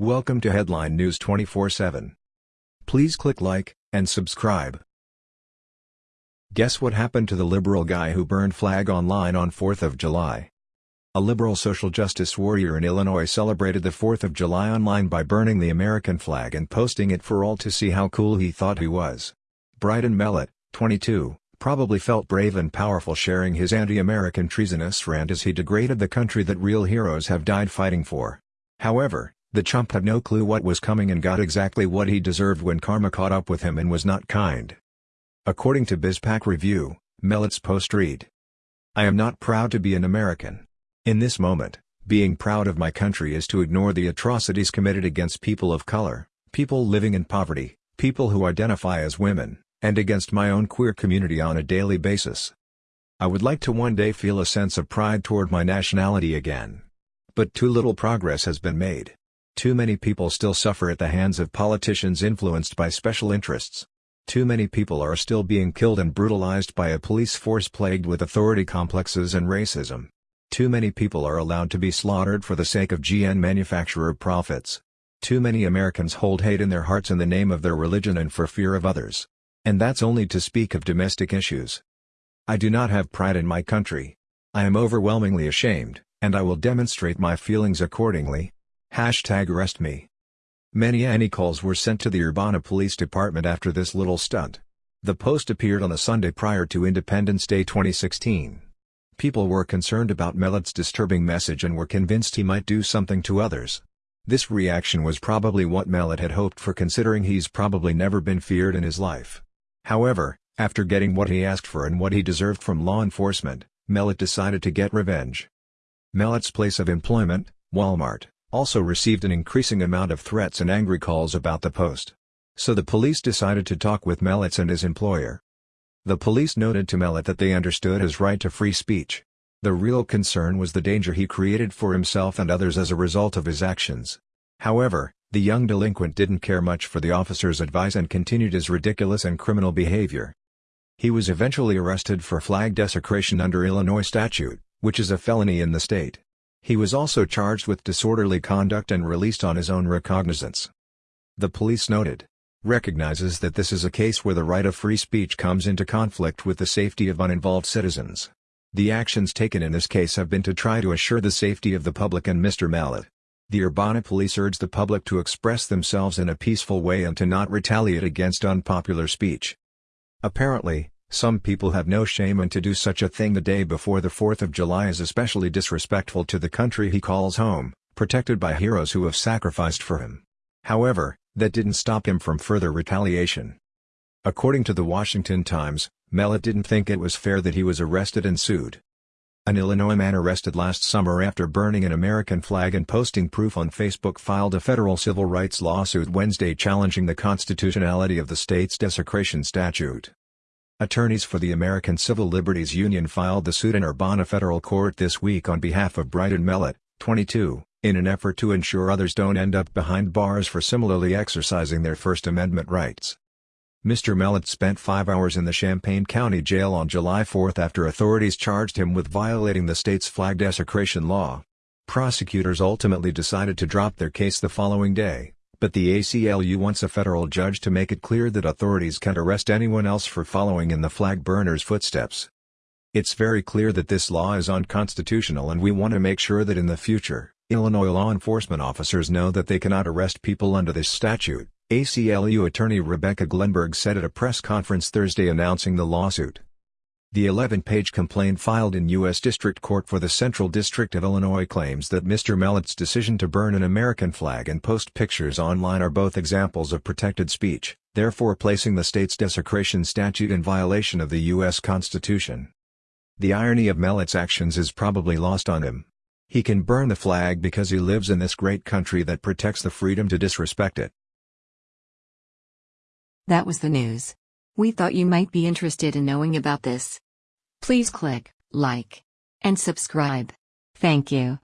Welcome to Headline News 24/7. Please click like and subscribe. Guess what happened to the liberal guy who burned flag online on 4th of July? A liberal social justice warrior in Illinois celebrated the 4th of July online by burning the American flag and posting it for all to see how cool he thought he was. Bryton Mellott, 22, probably felt brave and powerful sharing his anti-American treasonous rant as he degraded the country that real heroes have died fighting for. However, the chump had no clue what was coming and got exactly what he deserved when karma caught up with him and was not kind. According to BizPac Review, Mellott's post read. I am not proud to be an American. In this moment, being proud of my country is to ignore the atrocities committed against people of color, people living in poverty, people who identify as women, and against my own queer community on a daily basis. I would like to one day feel a sense of pride toward my nationality again. But too little progress has been made. Too many people still suffer at the hands of politicians influenced by special interests. Too many people are still being killed and brutalized by a police force plagued with authority complexes and racism. Too many people are allowed to be slaughtered for the sake of GN manufacturer profits. Too many Americans hold hate in their hearts in the name of their religion and for fear of others. And that's only to speak of domestic issues. I do not have pride in my country. I am overwhelmingly ashamed, and I will demonstrate my feelings accordingly, Hashtag arrest me. Many Annie calls were sent to the Urbana Police Department after this little stunt. The post appeared on a Sunday prior to Independence Day 2016. People were concerned about Mellott's disturbing message and were convinced he might do something to others. This reaction was probably what Mellott had hoped for considering he's probably never been feared in his life. However, after getting what he asked for and what he deserved from law enforcement, Mellott decided to get revenge. Mellott's place of employment, Walmart, also received an increasing amount of threats and angry calls about the post. So the police decided to talk with Mellott and his employer. The police noted to Mellott that they understood his right to free speech. The real concern was the danger he created for himself and others as a result of his actions. However, the young delinquent didn't care much for the officer's advice and continued his ridiculous and criminal behavior. He was eventually arrested for flag desecration under Illinois statute, which is a felony in the state. He was also charged with disorderly conduct and released on his own recognizance. The police noted, recognizes that this is a case where the right of free speech comes into conflict with the safety of uninvolved citizens. The actions taken in this case have been to try to assure the safety of the public and Mr. Mellott. The Urbana police urge the public to express themselves in a peaceful way and to not retaliate against unpopular speech. Apparently, some people have no shame and to do such a thing the day before the 4th of July is especially disrespectful to the country he calls home, protected by heroes who have sacrificed for him. However, that didn't stop him from further retaliation. According to the Washington Times, Mellott didn't think it was fair that he was arrested and sued. An Illinois man arrested last summer after burning an American flag and posting proof on Facebook filed a federal civil rights lawsuit Wednesday challenging the constitutionality of the state's desecration statute. Attorneys for the American Civil Liberties Union filed the suit in Urbana federal court this week on behalf of Bryton Mellott, 22, in an effort to ensure others don't end up behind bars for similarly exercising their First Amendment rights. Mr. Mellott spent five hours in the Champaign County Jail on July 4 after authorities charged him with violating the state's flag desecration law. Prosecutors ultimately decided to drop their case the following day but the ACLU wants a federal judge to make it clear that authorities can't arrest anyone else for following in the flag burner's footsteps. It's very clear that this law is unconstitutional and we want to make sure that in the future, Illinois law enforcement officers know that they cannot arrest people under this statute, ACLU attorney Rebecca Glenberg said at a press conference Thursday announcing the lawsuit. The 11-page complaint filed in U.S. District Court for the Central District of Illinois claims that Mr. Mellott's decision to burn an American flag and post pictures online are both examples of protected speech, therefore placing the state's desecration statute in violation of the U.S. Constitution. The irony of Mellott's actions is probably lost on him. He can burn the flag because he lives in this great country that protects the freedom to disrespect it. That was the news. We thought you might be interested in knowing about this. Please click like and subscribe. Thank you.